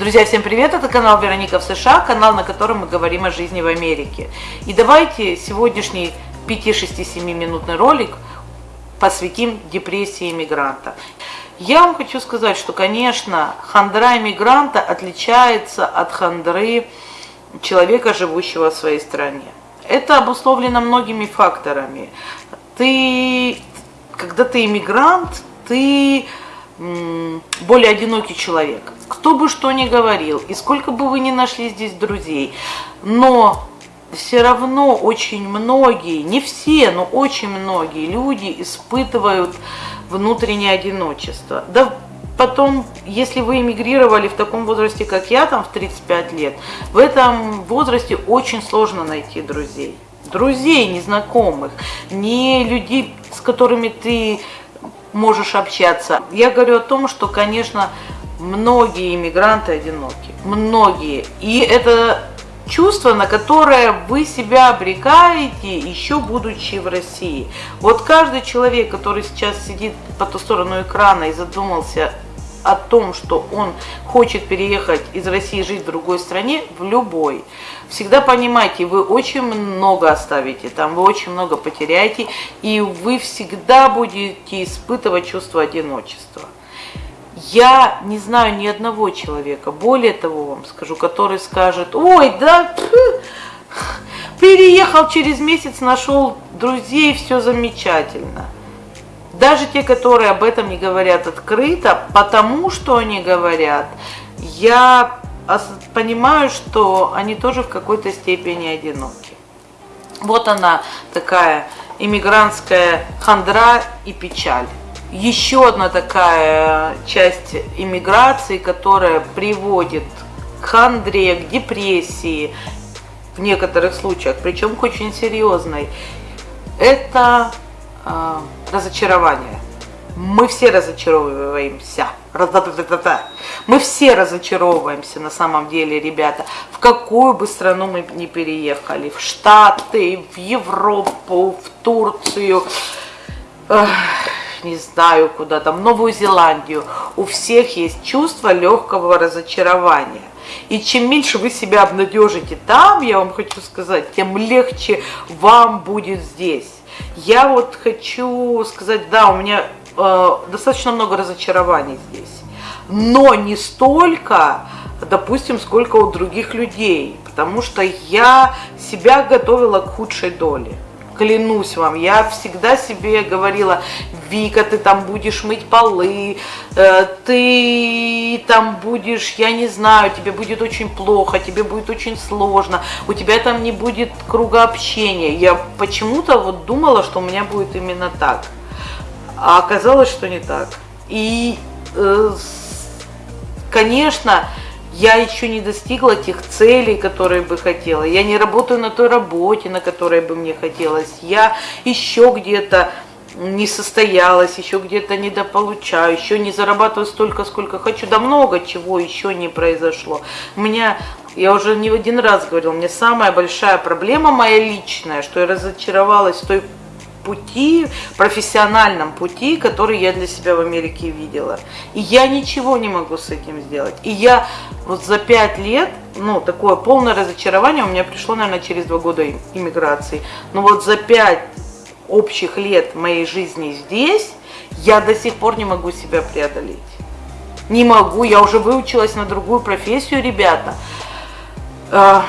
Друзья, всем привет! Это канал Вероника в США, канал, на котором мы говорим о жизни в Америке. И давайте сегодняшний 5-6-7 минутный ролик посвятим депрессии иммигранта. Я вам хочу сказать, что, конечно, хандра иммигранта отличается от хандры человека, живущего в своей стране. Это обусловлено многими факторами. Ты, когда ты иммигрант, ты более одинокий человек. Кто бы что ни говорил, и сколько бы вы ни нашли здесь друзей, но все равно очень многие, не все, но очень многие люди испытывают внутреннее одиночество. Да потом, если вы эмигрировали в таком возрасте, как я, там в 35 лет, в этом возрасте очень сложно найти друзей. Друзей, незнакомых, не людей, с которыми ты можешь общаться. Я говорю о том, что, конечно, многие иммигранты одиноки. Многие. И это чувство, на которое вы себя обрекаете, еще будучи в России. Вот каждый человек, который сейчас сидит по ту сторону экрана и задумался о том, что он хочет переехать из России жить в другой стране, в любой. Всегда понимайте, вы очень много оставите там, вы очень много потеряете, и вы всегда будете испытывать чувство одиночества. Я не знаю ни одного человека, более того вам скажу, который скажет, ой, да, переехал через месяц, нашел друзей, все замечательно – даже те, которые об этом не говорят открыто, потому что они говорят, я понимаю, что они тоже в какой-то степени одиноки. Вот она такая иммигрантская хандра и печаль. Еще одна такая часть иммиграции, которая приводит к хандре, к депрессии в некоторых случаях, причем к очень серьезной, это а, разочарование. Мы все разочаровываемся. Мы все разочаровываемся на самом деле, ребята. В какую бы страну мы ни переехали. В Штаты, в Европу, в Турцию, не знаю куда там, Новую Зеландию. У всех есть чувство легкого разочарования. И чем меньше вы себя обнадежите там, я вам хочу сказать, тем легче вам будет здесь. Я вот хочу сказать, да, у меня э, достаточно много разочарований здесь, но не столько, допустим, сколько у других людей, потому что я себя готовила к худшей доле клянусь вам, я всегда себе говорила, Вика, ты там будешь мыть полы, э, ты там будешь, я не знаю, тебе будет очень плохо, тебе будет очень сложно, у тебя там не будет круга общения. Я почему-то вот думала, что у меня будет именно так, а оказалось, что не так. И, э, конечно, я еще не достигла тех целей, которые бы хотела. Я не работаю на той работе, на которой бы мне хотелось. Я еще где-то не состоялась, еще где-то недополучаю, еще не зарабатываю столько, сколько хочу. Да много чего еще не произошло. У меня, я уже не один раз говорил, мне самая большая проблема моя личная, что я разочаровалась в той пути, профессиональном пути, который я для себя в Америке видела. И я ничего не могу с этим сделать. И я вот за пять лет, ну, такое полное разочарование у меня пришло, наверное, через два года иммиграции. Но вот за пять общих лет моей жизни здесь я до сих пор не могу себя преодолеть. Не могу, я уже выучилась на другую профессию, ребята. А,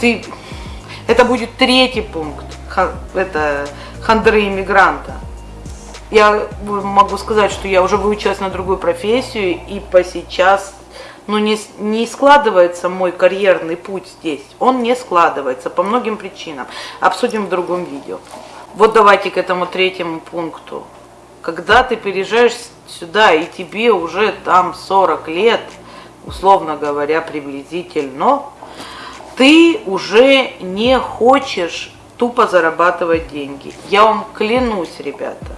ты, это будет третий пункт это, хандры иммигранта. Я могу сказать, что я уже выучилась на другую профессию, и по сейчас ну, не, не складывается мой карьерный путь здесь. Он не складывается по многим причинам. Обсудим в другом видео. Вот давайте к этому третьему пункту. Когда ты переезжаешь сюда, и тебе уже там 40 лет, условно говоря, приблизительно, ты уже не хочешь тупо зарабатывать деньги. Я вам клянусь, ребята,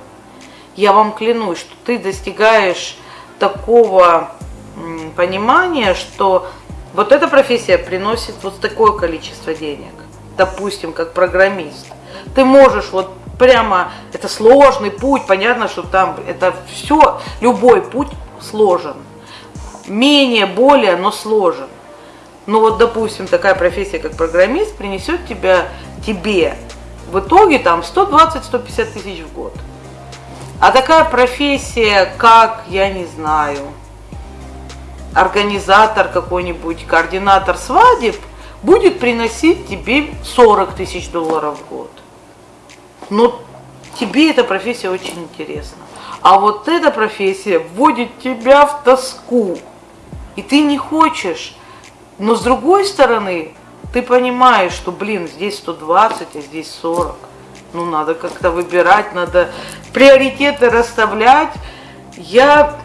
я вам клянусь, что ты достигаешь такого понимания, что вот эта профессия приносит вот такое количество денег, допустим, как программист. Ты можешь вот прямо, это сложный путь, понятно, что там это все, любой путь сложен. менее, более, но сложен. Ну вот, допустим, такая профессия, как программист, принесет тебя, тебе в итоге там 120-150 тысяч в год. А такая профессия, как, я не знаю, организатор какой-нибудь, координатор свадеб, будет приносить тебе 40 тысяч долларов в год. Но тебе эта профессия очень интересна. А вот эта профессия вводит тебя в тоску. И ты не хочешь. Но с другой стороны, ты понимаешь, что, блин, здесь 120, а здесь 40. Ну, надо как-то выбирать, надо приоритеты расставлять. Я,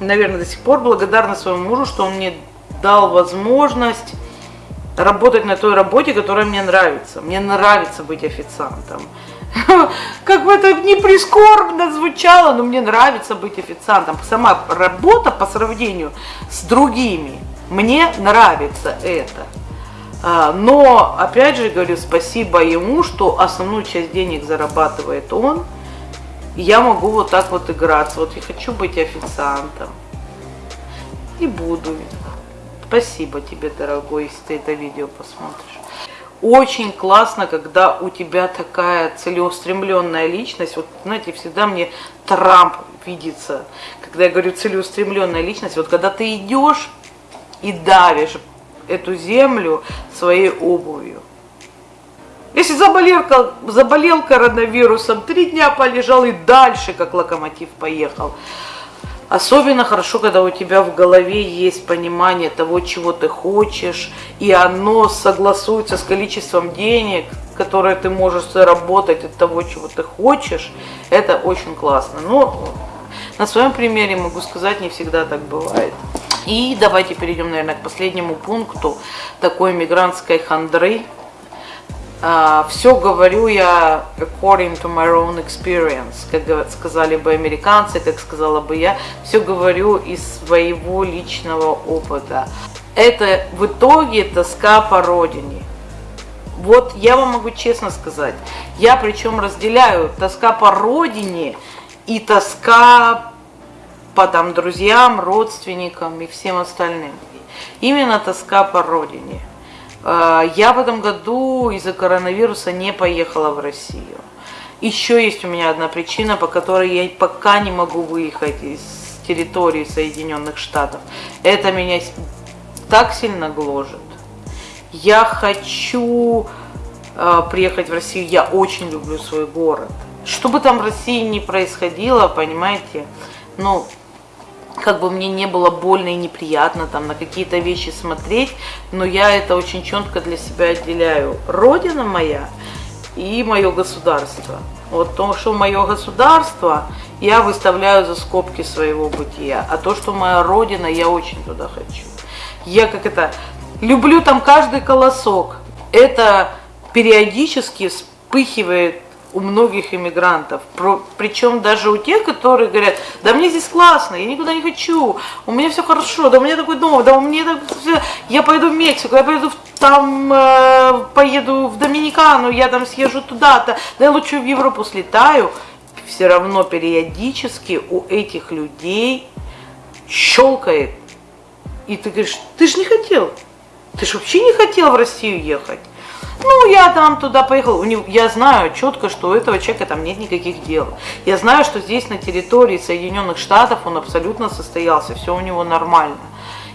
наверное, до сих пор благодарна своему мужу, что он мне дал возможность работать на той работе, которая мне нравится. Мне нравится быть официантом. Как бы это не прискорбно звучало, но мне нравится быть официантом. Сама работа по сравнению с другими, мне нравится это. А, но, опять же, говорю, спасибо ему, что основную часть денег зарабатывает он. Я могу вот так вот играться. Вот я хочу быть официантом. И буду. Спасибо тебе, дорогой, если ты это видео посмотришь. Очень классно, когда у тебя такая целеустремленная личность. Вот, знаете, всегда мне Трамп видится, когда я говорю целеустремленная личность. Вот когда ты идешь и давишь эту землю своей обувью. Если заболел, заболел коронавирусом, три дня полежал и дальше, как локомотив, поехал. Особенно хорошо, когда у тебя в голове есть понимание того, чего ты хочешь, и оно согласуется с количеством денег, которые ты можешь заработать от того, чего ты хочешь. Это очень классно. Но на своем примере могу сказать, не всегда так бывает. И давайте перейдем, наверное, к последнему пункту такой мигрантской хандры, Uh, все говорю я according to my own experience, как сказали бы американцы, как сказала бы я, все говорю из своего личного опыта. Это в итоге тоска по родине. Вот я вам могу честно сказать, я причем разделяю тоска по родине и тоска по там друзьям, родственникам и всем остальным. Именно тоска по родине. А, я в этом году из-за коронавируса не поехала в Россию. Еще есть у меня одна причина, по которой я пока не могу выехать из территории Соединенных Штатов. Это меня так сильно гложет. Я хочу э, приехать в Россию, я очень люблю свой город. Что бы там в России ни происходило, понимаете, ну, как бы мне не было больно и неприятно там на какие-то вещи смотреть, но я это очень четко для себя отделяю. Родина моя и мое государство. Вот то, что мое государство, я выставляю за скобки своего бытия, а то, что моя родина, я очень туда хочу. Я как это, люблю там каждый колосок. Это периодически вспыхивает у многих иммигрантов, причем даже у тех, которые говорят, да мне здесь классно, я никуда не хочу, у меня все хорошо, да у меня такой дом, да у меня так все, я пойду в Мексику, я пойду в, там, э, поеду в Доминикану, я там съезжу туда-то, да я лучше в Европу слетаю, все равно периодически у этих людей щелкает, и ты говоришь, ты же не хотел, ты же вообще не хотел в Россию ехать. Ну, я там туда поехал. Я знаю четко, что у этого человека там нет никаких дел. Я знаю, что здесь на территории Соединенных Штатов он абсолютно состоялся, все у него нормально.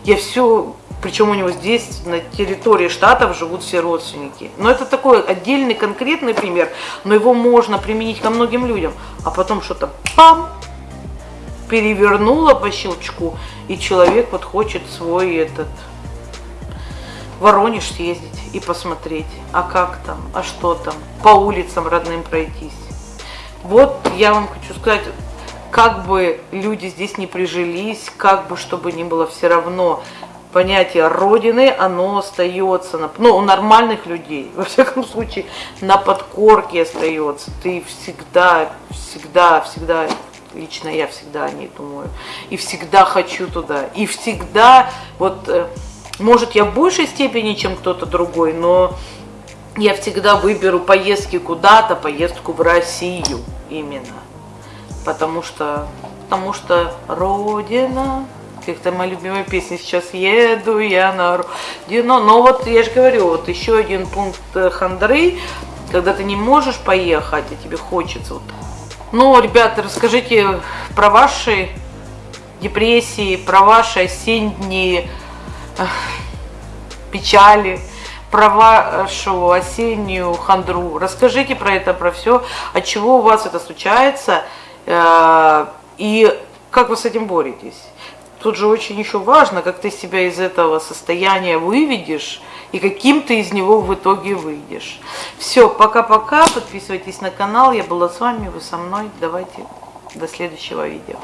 Я все, причем у него здесь на территории штатов живут все родственники. Но это такой отдельный конкретный пример, но его можно применить ко многим людям. А потом что-то пам, перевернуло по щелчку, и человек вот хочет свой этот Воронеж съездить и посмотреть, а как там, а что там, по улицам родным пройтись. Вот я вам хочу сказать, как бы люди здесь не прижились, как бы чтобы ни было, все равно понятие Родины, оно остается, на, ну, у нормальных людей, во всяком случае, на подкорке остается. Ты всегда, всегда, всегда, лично я всегда о ней думаю, и всегда хочу туда, и всегда, вот э, может, я в большей степени, чем кто-то другой, но я всегда выберу поездки куда-то, поездку в Россию именно. Потому что, потому что Родина, как то моя любимая песня сейчас еду я на родину. Но вот я же говорю, вот еще один пункт э, хандры, когда ты не можешь поехать, а тебе хочется. Вот. Ну, ребята, расскажите про ваши депрессии, про ваши осенние печали, про вашу осеннюю хандру. Расскажите про это, про все, от чего у вас это случается э, и как вы с этим боретесь. Тут же очень еще важно, как ты себя из этого состояния выведешь и каким ты из него в итоге выйдешь. Все, пока-пока, подписывайтесь на канал, я была с вами, вы со мной, давайте до следующего видео.